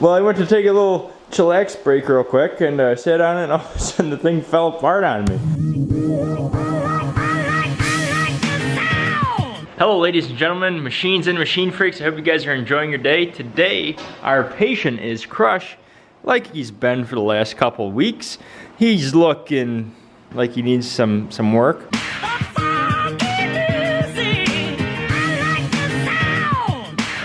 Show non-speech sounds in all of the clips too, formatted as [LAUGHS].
Well, I went to take a little chillax break real quick and uh, sat on it and all of a sudden the thing fell apart on me. Hello ladies and gentlemen, machines and machine freaks. I hope you guys are enjoying your day. Today, our patient is Crush, like he's been for the last couple weeks. He's looking like he needs some, some work.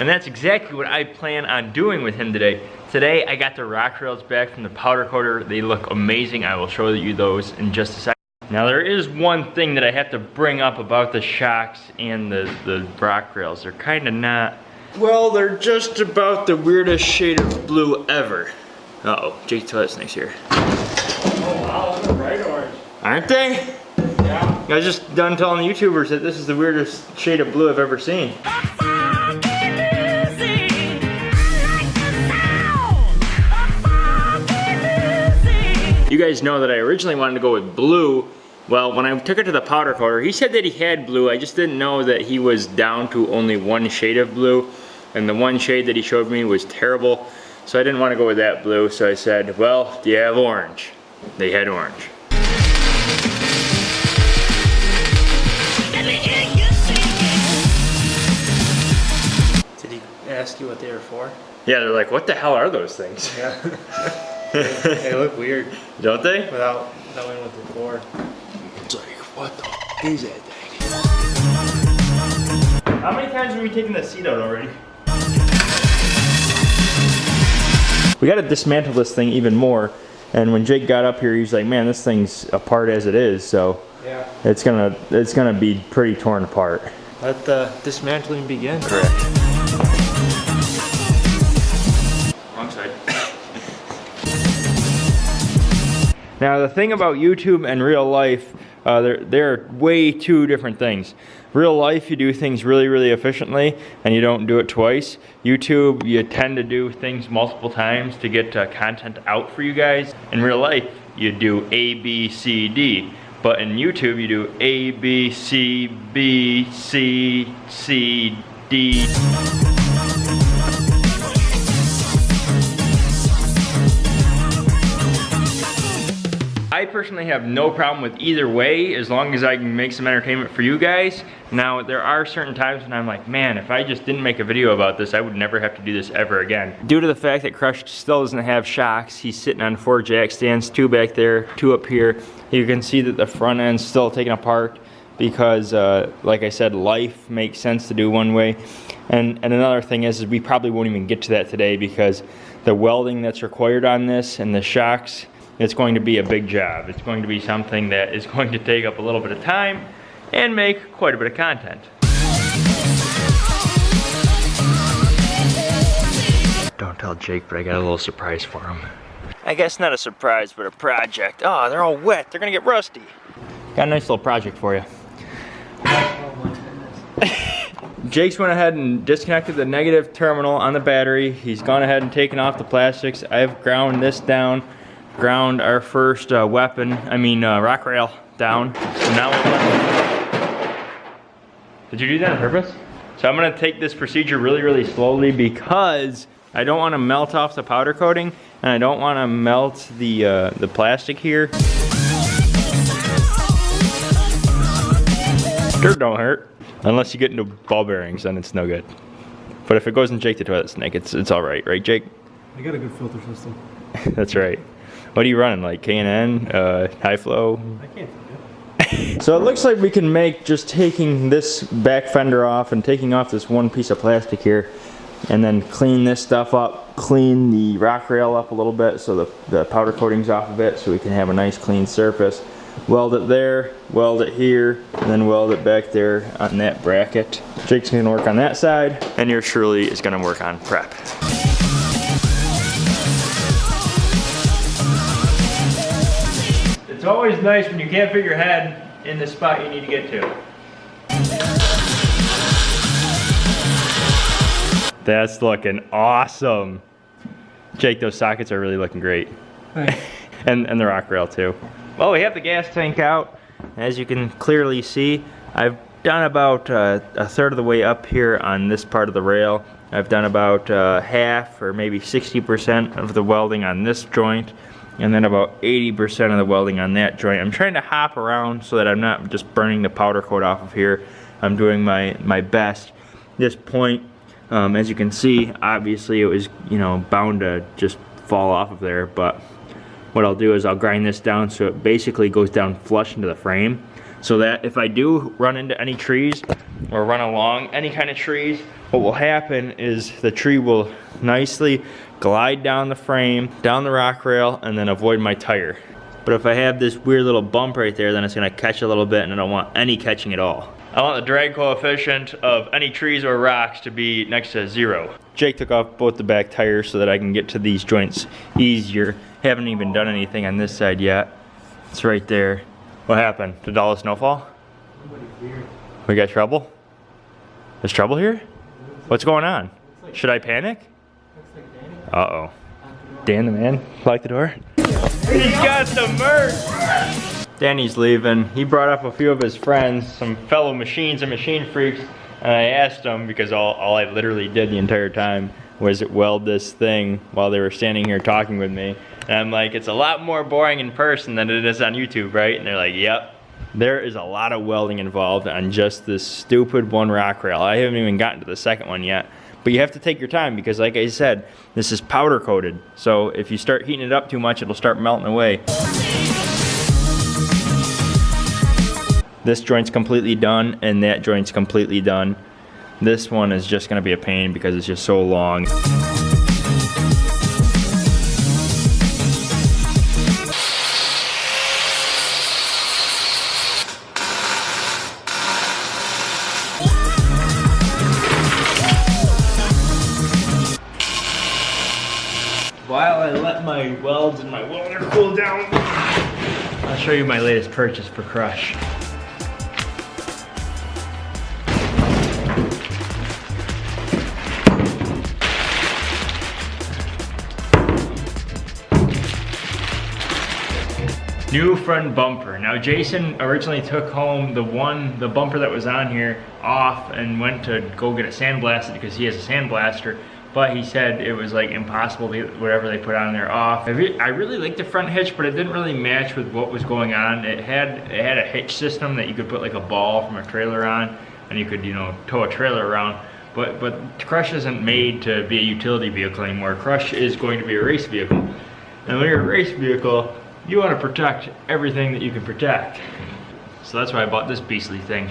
And that's exactly what I plan on doing with him today. Today, I got the rock rails back from the powder coater. They look amazing. I will show you those in just a second. Now there is one thing that I have to bring up about the shocks and the, the rock rails. They're kind of not, well, they're just about the weirdest shade of blue ever. Uh-oh, Jake Toilet Snake's here. Oh wow, they're bright orange. Aren't they? Yeah. I was just done telling the YouTubers that this is the weirdest shade of blue I've ever seen. You guys know that I originally wanted to go with blue. Well, when I took it to the powder coater, he said that he had blue. I just didn't know that he was down to only one shade of blue. And the one shade that he showed me was terrible. So I didn't want to go with that blue. So I said, well, do you have orange? They had orange. Did he ask you what they were for? Yeah, they're like, what the hell are those things? Yeah. [LAUGHS] they, they look weird Don't they? without knowing what they're for. It's like, what the f is that thing? How many times have we taken the seat out already? We gotta dismantle this thing even more. And when Jake got up here, he's like, man, this thing's apart as it is, so Yeah. it's gonna it's gonna be pretty torn apart. Let the dismantling begin. Correct. Now the thing about YouTube and real life, uh, they're, they're way two different things. Real life, you do things really, really efficiently and you don't do it twice. YouTube, you tend to do things multiple times to get uh, content out for you guys. In real life, you do A, B, C, D. But in YouTube, you do A, B, C, B, C, C, D. I personally have no problem with either way as long as I can make some entertainment for you guys. Now, there are certain times when I'm like, man, if I just didn't make a video about this, I would never have to do this ever again. Due to the fact that Crush still doesn't have shocks, he's sitting on four jack stands, two back there, two up here. You can see that the front end's still taken apart because, uh, like I said, life makes sense to do one way. And, and another thing is, is we probably won't even get to that today because the welding that's required on this and the shocks, it's going to be a big job. It's going to be something that is going to take up a little bit of time and make quite a bit of content. Don't tell Jake, but I got a little surprise for him. I guess not a surprise, but a project. Oh, they're all wet. They're gonna get rusty. Got a nice little project for you. Jake's went ahead and disconnected the negative terminal on the battery. He's gone ahead and taken off the plastics. I've ground this down, ground our first uh, weapon, I mean uh, rock rail down. So now we're Did you do that on purpose? So I'm gonna take this procedure really, really slowly because I don't wanna melt off the powder coating and I don't wanna melt the, uh, the plastic here. Dirt don't hurt. Unless you get into ball bearings, then it's no good. But if it goes in Jake the Toilet Snake, it's it's all right, right, Jake? I got a good filter system. [LAUGHS] That's right. What are you running, like K&N, uh, high flow? I can't [LAUGHS] So it looks like we can make just taking this back fender off and taking off this one piece of plastic here and then clean this stuff up, clean the rock rail up a little bit so the, the powder coating's off of it so we can have a nice clean surface. Weld it there, weld it here, and then weld it back there on that bracket. Jake's gonna work on that side, and yours truly is gonna work on prep. It's always nice when you can't fit your head in the spot you need to get to. That's looking awesome. Jake, those sockets are really looking great. Thanks. [LAUGHS] and, and the rock rail too. Well, we have the gas tank out. As you can clearly see, I've done about uh, a third of the way up here on this part of the rail. I've done about uh, half or maybe 60% of the welding on this joint and then about 80% of the welding on that joint. I'm trying to hop around so that I'm not just burning the powder coat off of here. I'm doing my, my best. This point, um, as you can see, obviously it was, you know, bound to just fall off of there, but what I'll do is I'll grind this down so it basically goes down flush into the frame so that if I do run into any trees or run along any kind of trees, what will happen is the tree will nicely glide down the frame, down the rock rail, and then avoid my tire. But if I have this weird little bump right there, then it's gonna catch a little bit and I don't want any catching at all. I want the drag coefficient of any trees or rocks to be next to zero. Jake took off both the back tires so that I can get to these joints easier. Haven't even done anything on this side yet. It's right there. What happened? Did all the snowfall? We got trouble? There's trouble here? What's going on? Should I panic? Uh-oh. Dan the man, lock the door. He's got the merch! Danny's leaving. He brought up a few of his friends, some fellow machines and machine freaks, and I asked them, because all, all I literally did the entire time was it weld this thing while they were standing here talking with me. And I'm like, it's a lot more boring in person than it is on YouTube, right? And they're like, yep. There is a lot of welding involved on just this stupid one rock rail. I haven't even gotten to the second one yet. But you have to take your time because like I said, this is powder coated. So if you start heating it up too much, it'll start melting away. This joint's completely done and that joint's completely done. This one is just gonna be a pain because it's just so long. While I let my welds and my welder cool down, I'll show you my latest purchase for Crush. New front bumper. Now Jason originally took home the one, the bumper that was on here off and went to go get it sandblasted because he has a sandblaster. But he said it was like impossible to get whatever they put on there off. I, re I really liked the front hitch, but it didn't really match with what was going on. It had it had a hitch system that you could put like a ball from a trailer on, and you could you know tow a trailer around. But but Crush isn't made to be a utility vehicle anymore. Crush is going to be a race vehicle, and when you're a race vehicle, you want to protect everything that you can protect. So that's why I bought this beastly thing.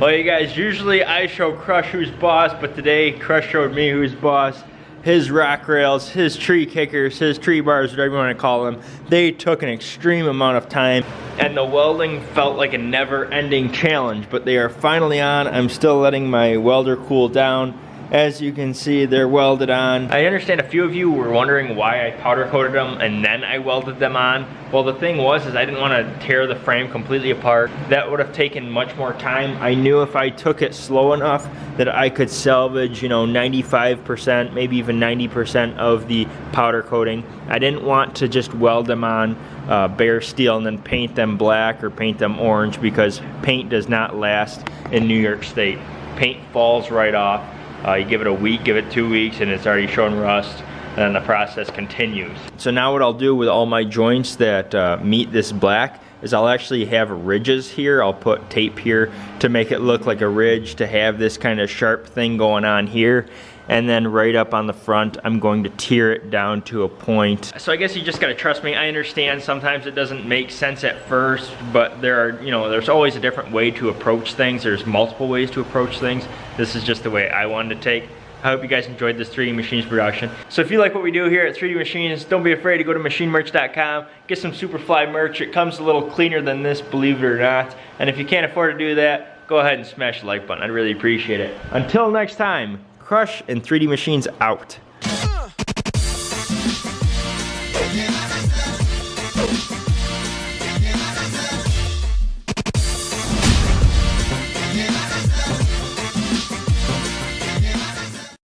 Well, you guys, usually I show Crush who's boss, but today Crush showed me who's boss. His rock rails, his tree kickers, his tree bars, whatever you want to call them, they took an extreme amount of time. And the welding felt like a never-ending challenge, but they are finally on. I'm still letting my welder cool down. As you can see, they're welded on. I understand a few of you were wondering why I powder coated them and then I welded them on. Well, the thing was is I didn't want to tear the frame completely apart. That would have taken much more time. I knew if I took it slow enough that I could salvage, you know, 95%, maybe even 90% of the powder coating. I didn't want to just weld them on uh, bare steel and then paint them black or paint them orange because paint does not last in New York State. Paint falls right off. Uh, you give it a week, give it two weeks, and it's already showing rust, and then the process continues. So now what I'll do with all my joints that uh, meet this black is I'll actually have ridges here. I'll put tape here to make it look like a ridge to have this kind of sharp thing going on here. And then right up on the front, I'm going to tear it down to a point. So I guess you just gotta trust me. I understand sometimes it doesn't make sense at first, but there are, you know, there's always a different way to approach things. There's multiple ways to approach things. This is just the way I wanted to take. I hope you guys enjoyed this 3D Machines production. So if you like what we do here at 3D Machines, don't be afraid to go to machinemerch.com, get some Superfly merch. It comes a little cleaner than this, believe it or not. And if you can't afford to do that, go ahead and smash the like button. I'd really appreciate it. Until next time, Crush and 3D Machines out.